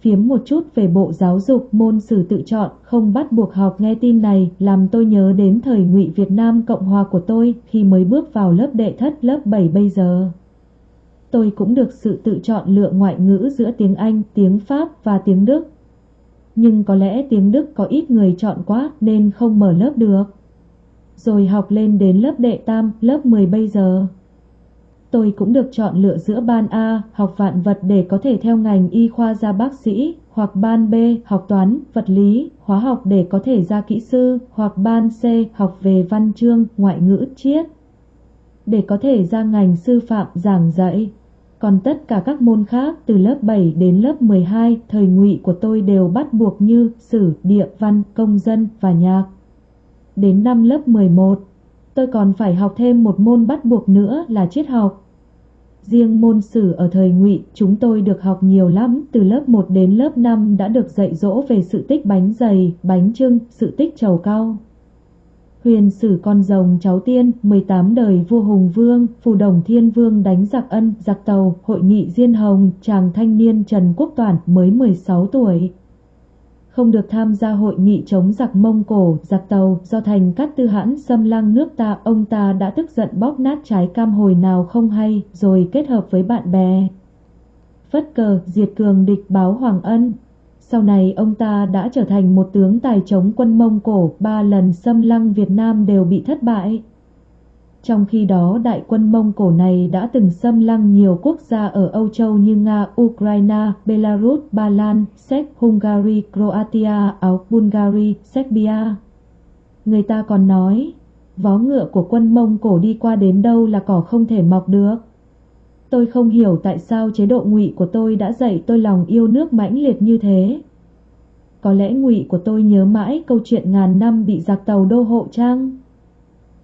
phiếm một chút về bộ giáo dục môn sử tự chọn, không bắt buộc học nghe tin này, làm tôi nhớ đến thời ngụy Việt Nam Cộng Hòa của tôi khi mới bước vào lớp đệ thất lớp 7 bây giờ. Tôi cũng được sự tự chọn lựa ngoại ngữ giữa tiếng Anh, tiếng Pháp và tiếng Đức. Nhưng có lẽ tiếng Đức có ít người chọn quá nên không mở lớp được. Rồi học lên đến lớp đệ tam, lớp 10 bây giờ. Tôi cũng được chọn lựa giữa ban A, học vạn vật để có thể theo ngành y khoa ra bác sĩ, hoặc ban B, học toán, vật lý, hóa học để có thể ra kỹ sư, hoặc ban C, học về văn chương, ngoại ngữ, triết, để có thể ra ngành sư phạm giảng dạy. Còn tất cả các môn khác từ lớp 7 đến lớp 12, thời ngụy của tôi đều bắt buộc như sử, địa, văn, công dân và nhạc. Đến năm lớp 11, tôi còn phải học thêm một môn bắt buộc nữa là triết học. Riêng môn sử ở thời ngụy chúng tôi được học nhiều lắm, từ lớp 1 đến lớp 5 đã được dạy dỗ về sự tích bánh dày, bánh trưng, sự tích trầu cao. Huyền sử con rồng cháu tiên, 18 đời vua Hùng Vương, phù đồng thiên vương đánh giặc ân, giặc tàu, hội nghị Diên Hồng, chàng thanh niên Trần Quốc Toản mới 16 tuổi không được tham gia hội nghị chống giặc Mông Cổ, giặc Tàu do thành cát tư hãn xâm lăng nước ta. Ông ta đã tức giận bóp nát trái cam hồi nào không hay, rồi kết hợp với bạn bè. Phất cờ, diệt cường địch báo Hoàng Ân. Sau này ông ta đã trở thành một tướng tài chống quân Mông Cổ, ba lần xâm lăng Việt Nam đều bị thất bại. Trong khi đó đại quân Mông Cổ này đã từng xâm lăng nhiều quốc gia ở Âu Châu như Nga, Ukraine, Belarus, Ba Lan, Séc, Hungary, Croatia, Áo, Bulgaria, Serbia. Người ta còn nói, vó ngựa của quân Mông Cổ đi qua đến đâu là cỏ không thể mọc được. Tôi không hiểu tại sao chế độ ngụy của tôi đã dạy tôi lòng yêu nước mãnh liệt như thế. Có lẽ ngụy của tôi nhớ mãi câu chuyện ngàn năm bị giặc tàu đô hộ trang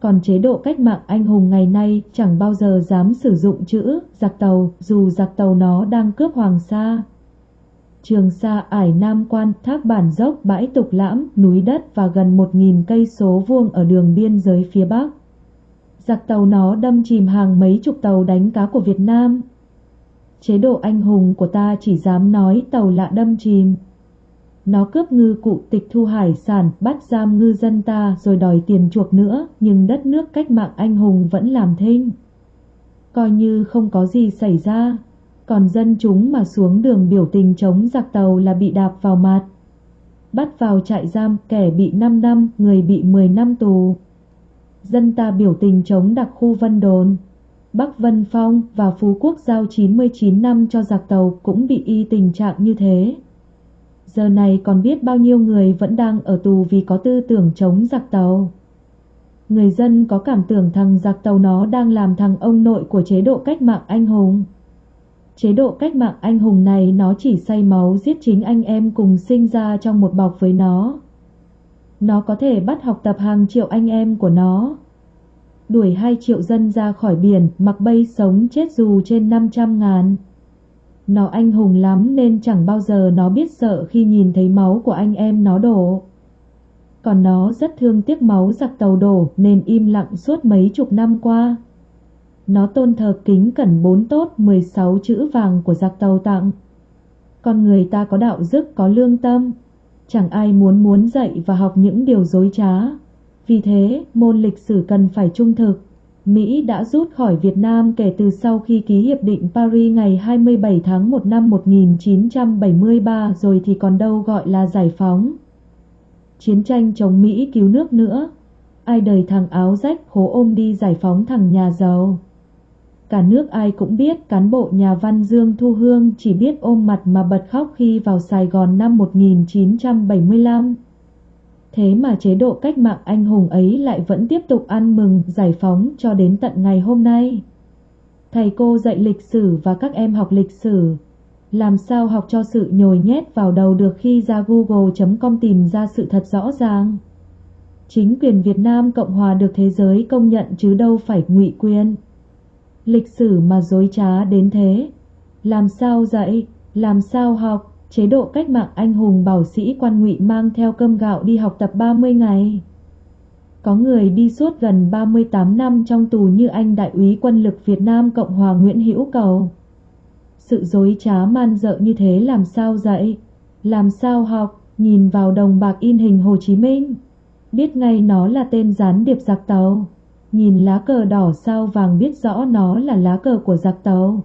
còn chế độ cách mạng anh hùng ngày nay chẳng bao giờ dám sử dụng chữ giặc tàu dù giặc tàu nó đang cướp Hoàng Sa. Trường Sa ải Nam Quan, thác bản dốc, bãi tục lãm, núi đất và gần một nghìn cây số vuông ở đường biên giới phía Bắc. Giặc tàu nó đâm chìm hàng mấy chục tàu đánh cá của Việt Nam. Chế độ anh hùng của ta chỉ dám nói tàu lạ đâm chìm, nó cướp ngư cụ tịch thu hải sản, bắt giam ngư dân ta rồi đòi tiền chuộc nữa, nhưng đất nước cách mạng anh hùng vẫn làm thinh. Coi như không có gì xảy ra, còn dân chúng mà xuống đường biểu tình chống giặc tàu là bị đạp vào mặt. Bắt vào trại giam, kẻ bị 5 năm, người bị 10 năm tù. Dân ta biểu tình chống đặc khu Vân Đồn. Bắc Vân Phong và Phú Quốc giao 99 năm cho giặc tàu cũng bị y tình trạng như thế. Giờ này còn biết bao nhiêu người vẫn đang ở tù vì có tư tưởng chống giặc tàu. Người dân có cảm tưởng thằng giặc tàu nó đang làm thằng ông nội của chế độ cách mạng anh hùng. Chế độ cách mạng anh hùng này nó chỉ say máu giết chính anh em cùng sinh ra trong một bọc với nó. Nó có thể bắt học tập hàng triệu anh em của nó. Đuổi hai triệu dân ra khỏi biển, mặc bay sống chết dù trên 500 ngàn. Nó anh hùng lắm nên chẳng bao giờ nó biết sợ khi nhìn thấy máu của anh em nó đổ. Còn nó rất thương tiếc máu giặc tàu đổ nên im lặng suốt mấy chục năm qua. Nó tôn thờ kính cẩn bốn tốt 16 chữ vàng của giặc tàu tặng. Con người ta có đạo đức có lương tâm. Chẳng ai muốn muốn dạy và học những điều dối trá. Vì thế, môn lịch sử cần phải trung thực. Mỹ đã rút khỏi Việt Nam kể từ sau khi ký Hiệp định Paris ngày 27 tháng 1 năm 1973 rồi thì còn đâu gọi là giải phóng. Chiến tranh chống Mỹ cứu nước nữa. Ai đời thằng áo rách, hố ôm đi giải phóng thằng nhà giàu. Cả nước ai cũng biết cán bộ nhà văn Dương Thu Hương chỉ biết ôm mặt mà bật khóc khi vào Sài Gòn năm 1975. Thế mà chế độ cách mạng anh hùng ấy lại vẫn tiếp tục ăn mừng giải phóng cho đến tận ngày hôm nay. Thầy cô dạy lịch sử và các em học lịch sử. Làm sao học cho sự nhồi nhét vào đầu được khi ra google.com tìm ra sự thật rõ ràng. Chính quyền Việt Nam Cộng Hòa được thế giới công nhận chứ đâu phải ngụy quyền. Lịch sử mà dối trá đến thế. Làm sao dạy, làm sao học, chế độ cách mạng anh hùng bảo sĩ quan ngụy mang theo cơm gạo đi học tập 30 ngày. Có người đi suốt gần 38 năm trong tù như anh đại úy quân lực Việt Nam Cộng hòa Nguyễn Hữu Cầu. Sự dối trá man dợ như thế làm sao dạy? Làm sao học, nhìn vào đồng bạc in hình Hồ Chí Minh. Biết ngay nó là tên gián điệp giặc tàu. Nhìn lá cờ đỏ sao vàng biết rõ nó là lá cờ của giặc tàu.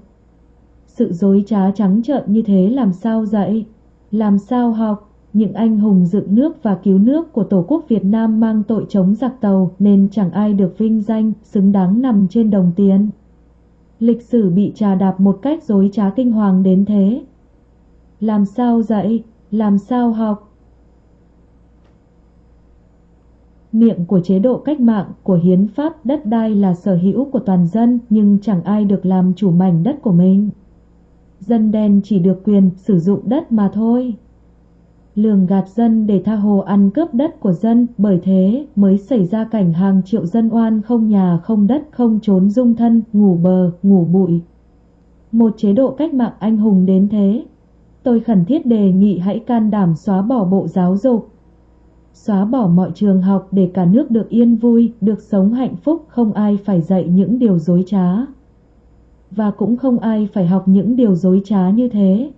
Sự dối trá trắng trợn như thế làm sao dạy? Làm sao học? Những anh hùng dựng nước và cứu nước của Tổ quốc Việt Nam mang tội chống giặc tàu nên chẳng ai được vinh danh, xứng đáng nằm trên đồng tiền. Lịch sử bị trà đạp một cách dối trá kinh hoàng đến thế. Làm sao dạy? Làm sao học? Miệng của chế độ cách mạng, của hiến pháp, đất đai là sở hữu của toàn dân nhưng chẳng ai được làm chủ mảnh đất của mình. Dân đen chỉ được quyền sử dụng đất mà thôi lường gạt dân để tha hồ ăn cướp đất của dân, bởi thế mới xảy ra cảnh hàng triệu dân oan không nhà không đất không trốn dung thân, ngủ bờ, ngủ bụi. Một chế độ cách mạng anh hùng đến thế. Tôi khẩn thiết đề nghị hãy can đảm xóa bỏ bộ giáo dục, xóa bỏ mọi trường học để cả nước được yên vui, được sống hạnh phúc, không ai phải dạy những điều dối trá. Và cũng không ai phải học những điều dối trá như thế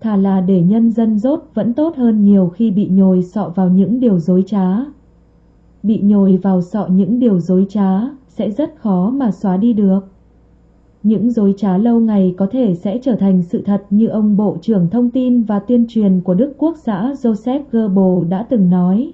thà là để nhân dân rốt vẫn tốt hơn nhiều khi bị nhồi sọ vào những điều dối trá. Bị nhồi vào sọ những điều dối trá sẽ rất khó mà xóa đi được. Những dối trá lâu ngày có thể sẽ trở thành sự thật như ông Bộ trưởng Thông tin và Tuyên truyền của Đức Quốc xã Joseph Goebbels đã từng nói.